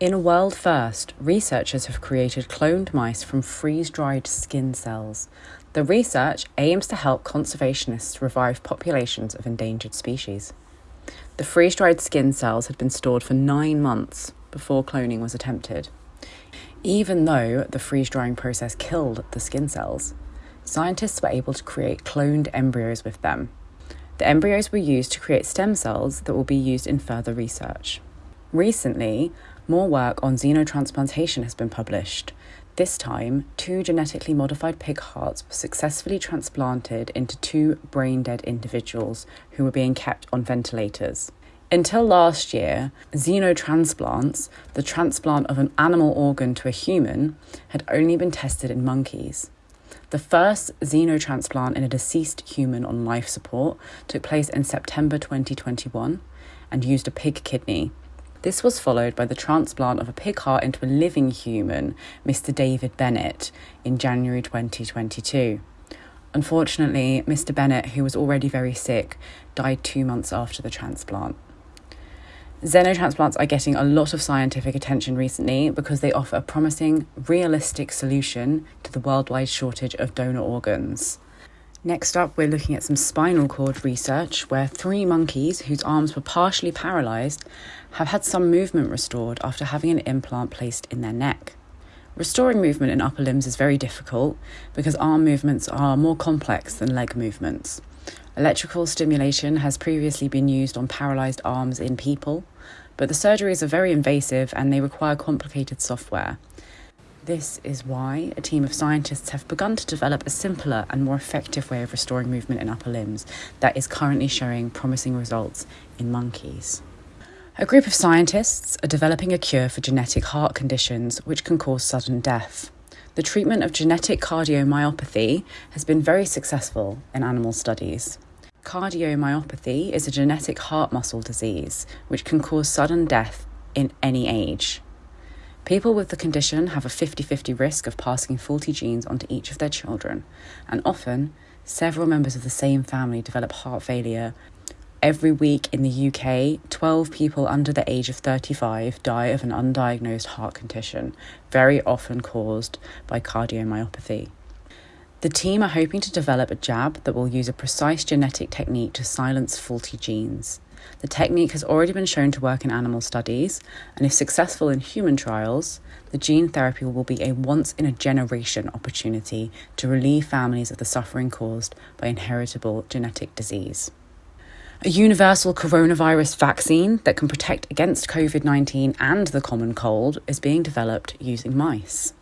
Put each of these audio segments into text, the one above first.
In a world first, researchers have created cloned mice from freeze dried skin cells. The research aims to help conservationists revive populations of endangered species. The freeze dried skin cells had been stored for nine months before cloning was attempted. Even though the freeze drying process killed the skin cells, scientists were able to create cloned embryos with them. The embryos were used to create stem cells that will be used in further research. Recently, more work on xenotransplantation has been published. This time, two genetically modified pig hearts were successfully transplanted into two brain dead individuals who were being kept on ventilators. Until last year, xenotransplants, the transplant of an animal organ to a human, had only been tested in monkeys. The first xenotransplant in a deceased human on life support took place in September 2021 and used a pig kidney. This was followed by the transplant of a pig heart into a living human, Mr. David Bennett, in January 2022. Unfortunately, Mr. Bennett, who was already very sick, died two months after the transplant. Xenotransplants are getting a lot of scientific attention recently because they offer a promising, realistic solution to the worldwide shortage of donor organs. Next up, we're looking at some spinal cord research where three monkeys whose arms were partially paralysed have had some movement restored after having an implant placed in their neck. Restoring movement in upper limbs is very difficult because arm movements are more complex than leg movements. Electrical stimulation has previously been used on paralysed arms in people, but the surgeries are very invasive and they require complicated software. This is why a team of scientists have begun to develop a simpler and more effective way of restoring movement in upper limbs that is currently showing promising results in monkeys. A group of scientists are developing a cure for genetic heart conditions which can cause sudden death. The treatment of genetic cardiomyopathy has been very successful in animal studies. Cardiomyopathy is a genetic heart muscle disease which can cause sudden death in any age. People with the condition have a 50 50 risk of passing faulty genes onto each of their children, and often, several members of the same family develop heart failure. Every week in the UK, 12 people under the age of 35 die of an undiagnosed heart condition, very often caused by cardiomyopathy. The team are hoping to develop a jab that will use a precise genetic technique to silence faulty genes. The technique has already been shown to work in animal studies, and if successful in human trials, the gene therapy will be a once in a generation opportunity to relieve families of the suffering caused by inheritable genetic disease. A universal coronavirus vaccine that can protect against COVID 19 and the common cold is being developed using mice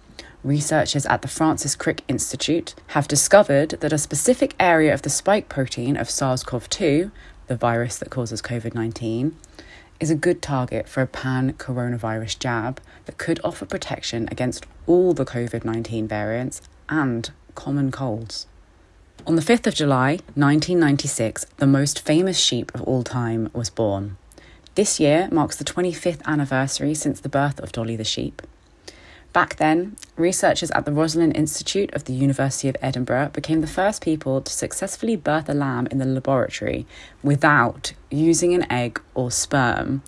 researchers at the Francis Crick Institute have discovered that a specific area of the spike protein of SARS CoV 2, the virus that causes COVID 19, is a good target for a pan coronavirus jab that could offer protection against all the COVID 19 variants and common colds. On the 5th of July, 1996, the most famous sheep of all time was born. This year marks the 25th anniversary since the birth of Dolly the sheep. Back then, researchers at the Roslin Institute of the University of Edinburgh became the first people to successfully birth a lamb in the laboratory without using an egg or sperm,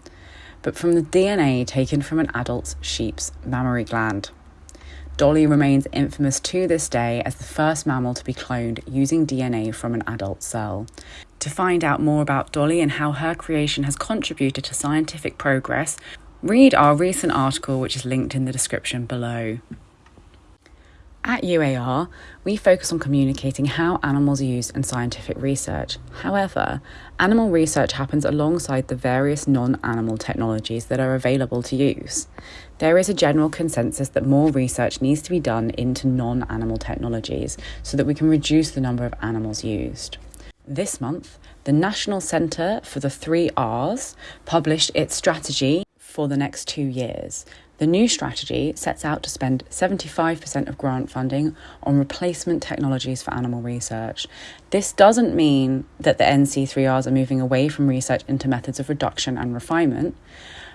but from the DNA taken from an adult sheep's mammary gland. Dolly remains infamous to this day as the first mammal to be cloned using DNA from an adult cell. To find out more about Dolly and how her creation has contributed to scientific progress, Read our recent article, which is linked in the description below. At UAR, we focus on communicating how animals are used in scientific research. However, animal research happens alongside the various non animal technologies that are available to use. There is a general consensus that more research needs to be done into non animal technologies so that we can reduce the number of animals used. This month, the National Centre for the Three R's published its strategy for the next two years. The new strategy sets out to spend 75% of grant funding on replacement technologies for animal research. This doesn't mean that the NC3Rs are moving away from research into methods of reduction and refinement,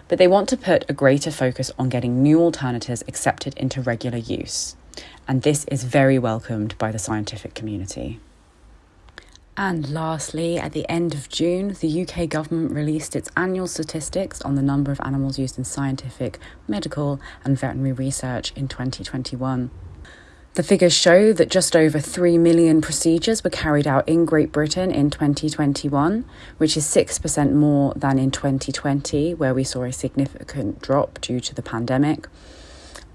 but they want to put a greater focus on getting new alternatives accepted into regular use. And this is very welcomed by the scientific community. And lastly, at the end of June, the UK government released its annual statistics on the number of animals used in scientific, medical, and veterinary research in 2021. The figures show that just over 3 million procedures were carried out in Great Britain in 2021, which is 6% more than in 2020, where we saw a significant drop due to the pandemic.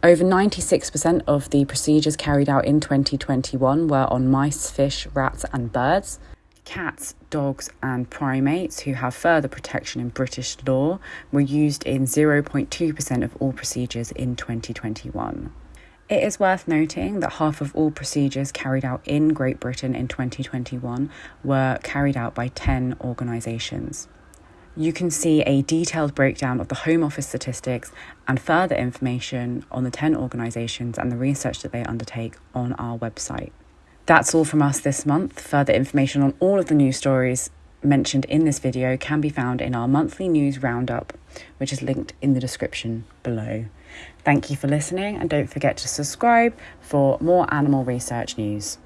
Over 96% of the procedures carried out in 2021 were on mice, fish, rats, and birds. Cats, dogs, and primates, who have further protection in British law, were used in 0.2% of all procedures in 2021. It is worth noting that half of all procedures carried out in Great Britain in 2021 were carried out by 10 organisations. You can see a detailed breakdown of the Home Office statistics and further information on the 10 organisations and the research that they undertake on our website. That's all from us this month. Further information on all of the news stories mentioned in this video can be found in our monthly news roundup, which is linked in the description below. Thank you for listening and don't forget to subscribe for more animal research news.